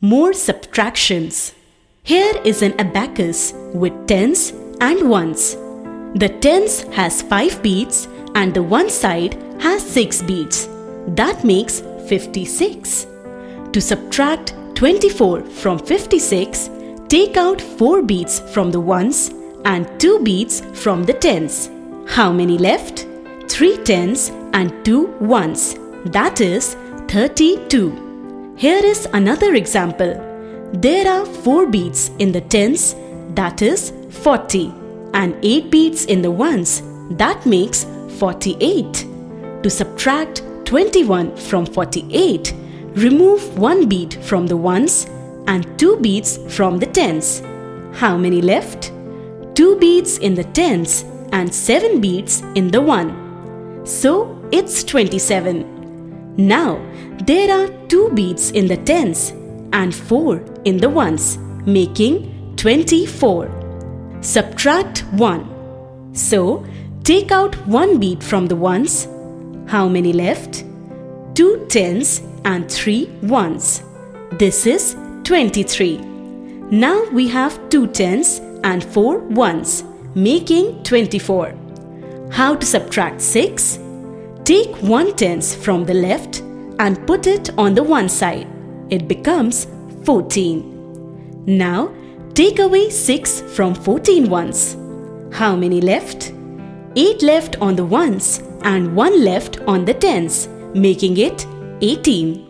More subtractions. Here is an abacus with tens and ones. The tens has 5 beads and the one side has 6 beads. That makes 56. To subtract 24 from 56, take out 4 beads from the ones and 2 beads from the tens. How many left? 3 tens and 2 ones. That is 32. Here is another example. There are 4 beads in the tens, that is 40, and 8 beads in the ones, that makes 48. To subtract 21 from 48, remove 1 bead from the ones and 2 beads from the tens. How many left? 2 beads in the tens and 7 beads in the 1. So it's 27. Now there are 2 beads in the tens and 4 in the ones, making 24. Subtract 1. So take out 1 bead from the ones. How many left? 2 tens and 3 ones. This is 23. Now we have 2 tens and 4 ones making 24. How to subtract 6? Take 1 tens from the left and put it on the one side. It becomes 14. Now take away 6 from 14 ones. How many left? 8 left on the ones and 1 left on the tens, making it 18.